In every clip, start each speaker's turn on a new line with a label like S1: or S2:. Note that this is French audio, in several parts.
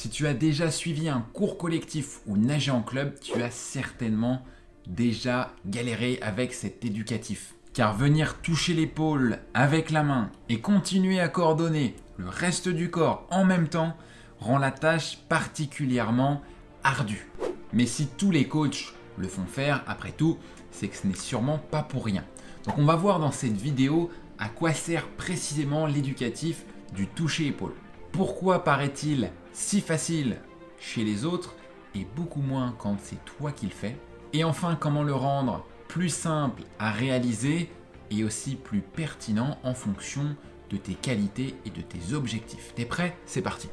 S1: Si tu as déjà suivi un cours collectif ou nagé en club, tu as certainement déjà galéré avec cet éducatif. Car venir toucher l'épaule avec la main et continuer à coordonner le reste du corps en même temps rend la tâche particulièrement ardue. Mais si tous les coachs le font faire, après tout, c'est que ce n'est sûrement pas pour rien. Donc on va voir dans cette vidéo à quoi sert précisément l'éducatif du toucher épaule. Pourquoi paraît-il si facile chez les autres et beaucoup moins quand c'est toi qui le fais. Et enfin, comment le rendre plus simple à réaliser et aussi plus pertinent en fonction de tes qualités et de tes objectifs. T'es prêt? C'est parti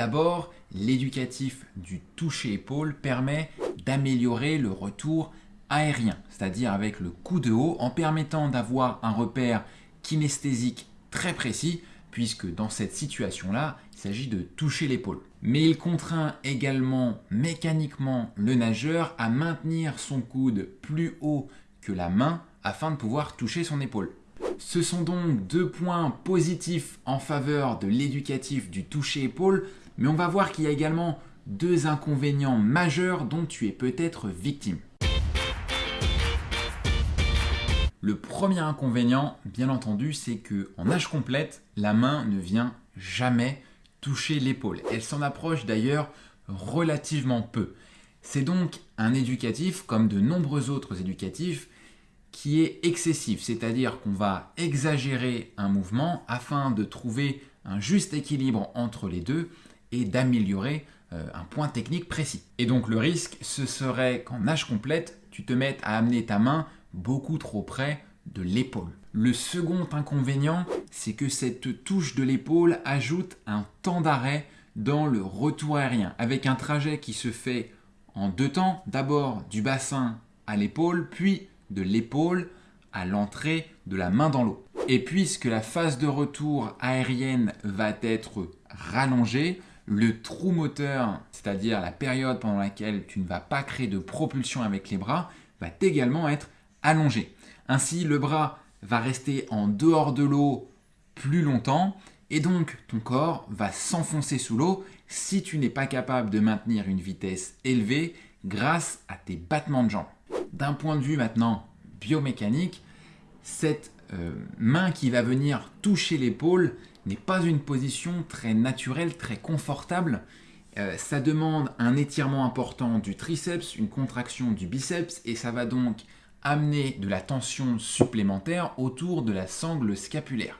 S1: D'abord, l'éducatif du toucher épaule permet d'améliorer le retour aérien, c'est-à-dire avec le coup de haut, en permettant d'avoir un repère kinesthésique très précis, puisque dans cette situation-là, il s'agit de toucher l'épaule. Mais il contraint également mécaniquement le nageur à maintenir son coude plus haut que la main afin de pouvoir toucher son épaule. Ce sont donc deux points positifs en faveur de l'éducatif du toucher épaule, mais on va voir qu'il y a également deux inconvénients majeurs dont tu es peut-être victime. Le premier inconvénient, bien entendu, c'est que en nage complète, la main ne vient jamais toucher l'épaule. Elle s'en approche d'ailleurs relativement peu. C'est donc un éducatif, comme de nombreux autres éducatifs, qui est excessif, c'est-à-dire qu'on va exagérer un mouvement afin de trouver un juste équilibre entre les deux et d'améliorer euh, un point technique précis. Et donc le risque, ce serait qu'en nage complète, tu te mettes à amener ta main beaucoup trop près de l'épaule. Le second inconvénient, c'est que cette touche de l'épaule ajoute un temps d'arrêt dans le retour aérien, avec un trajet qui se fait en deux temps, d'abord du bassin à l'épaule, puis de l'épaule à l'entrée de la main dans l'eau. Et puisque la phase de retour aérienne va être rallongée, le trou moteur, c'est-à-dire la période pendant laquelle tu ne vas pas créer de propulsion avec les bras, va également être allongé. Ainsi, le bras va rester en dehors de l'eau plus longtemps et donc ton corps va s'enfoncer sous l'eau si tu n'es pas capable de maintenir une vitesse élevée grâce à tes battements de jambes. D'un point de vue maintenant biomécanique, cette euh, main qui va venir toucher l'épaule n'est pas une position très naturelle, très confortable. Euh, ça demande un étirement important du triceps, une contraction du biceps et ça va donc amener de la tension supplémentaire autour de la sangle scapulaire.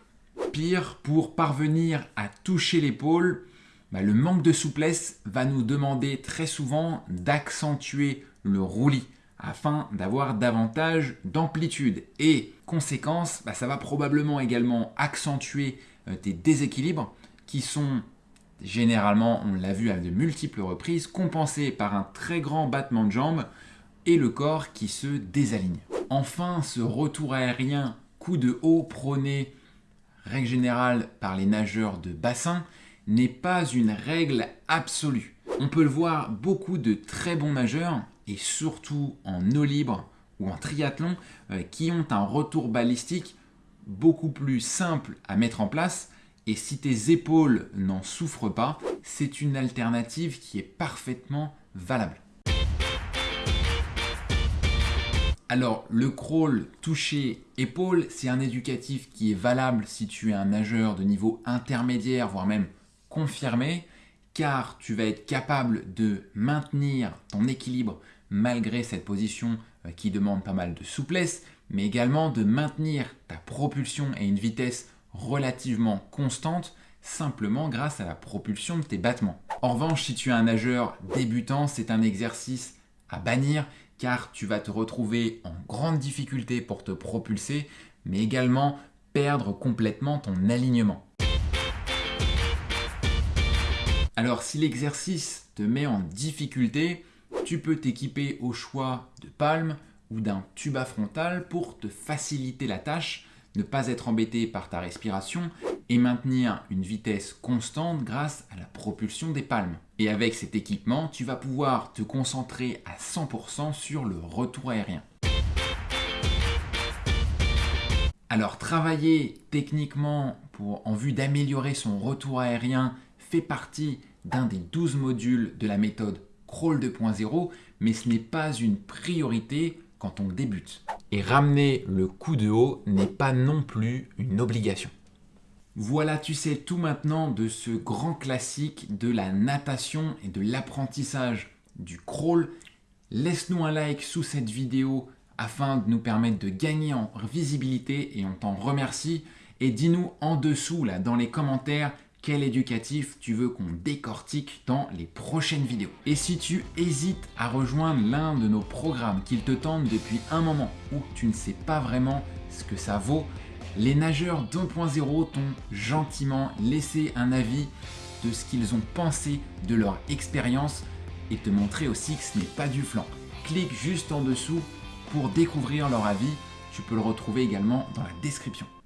S1: Pire, pour parvenir à toucher l'épaule, bah, le manque de souplesse va nous demander très souvent d'accentuer le roulis afin d'avoir davantage d'amplitude. Et conséquence, bah, ça va probablement également accentuer euh, tes déséquilibres qui sont généralement, on l'a vu à de multiples reprises, compensés par un très grand battement de jambes et le corps qui se désaligne. Enfin, ce retour aérien coup de haut prôné, règle générale par les nageurs de bassin, n'est pas une règle absolue. On peut le voir, beaucoup de très bons nageurs, et surtout en eau libre ou en triathlon, euh, qui ont un retour balistique beaucoup plus simple à mettre en place et si tes épaules n'en souffrent pas, c'est une alternative qui est parfaitement valable. Alors, le crawl touché épaule, c'est un éducatif qui est valable si tu es un nageur de niveau intermédiaire, voire même confirmé, car tu vas être capable de maintenir ton équilibre malgré cette position euh, qui demande pas mal de souplesse, mais également de maintenir ta propulsion et une vitesse relativement constante simplement grâce à la propulsion de tes battements. En revanche, si tu es un nageur débutant, c'est un exercice à bannir car tu vas te retrouver en grande difficulté pour te propulser, mais également perdre complètement ton alignement. Alors si l'exercice te met en difficulté, tu peux t'équiper au choix de palmes ou d'un tuba frontal pour te faciliter la tâche, ne pas être embêté par ta respiration et maintenir une vitesse constante grâce à la propulsion des palmes. Et avec cet équipement, tu vas pouvoir te concentrer à 100% sur le retour aérien. Alors travailler techniquement en vue d'améliorer son retour aérien fait partie d'un des 12 modules de la méthode Crawl 2.0, mais ce n'est pas une priorité quand on débute. Et ramener le coup de haut n'est pas non plus une obligation. Voilà, tu sais tout maintenant de ce grand classique de la natation et de l'apprentissage du crawl. Laisse-nous un like sous cette vidéo afin de nous permettre de gagner en visibilité et on t'en remercie. Et dis-nous en dessous, là, dans les commentaires, quel éducatif tu veux qu'on décortique dans les prochaines vidéos. Et si tu hésites à rejoindre l'un de nos programmes qu'ils te tendent depuis un moment ou tu ne sais pas vraiment ce que ça vaut, les nageurs 2.0 t'ont gentiment laissé un avis de ce qu'ils ont pensé de leur expérience et te montrer aussi que ce n'est pas du flanc. Clique juste en dessous pour découvrir leur avis. Tu peux le retrouver également dans la description.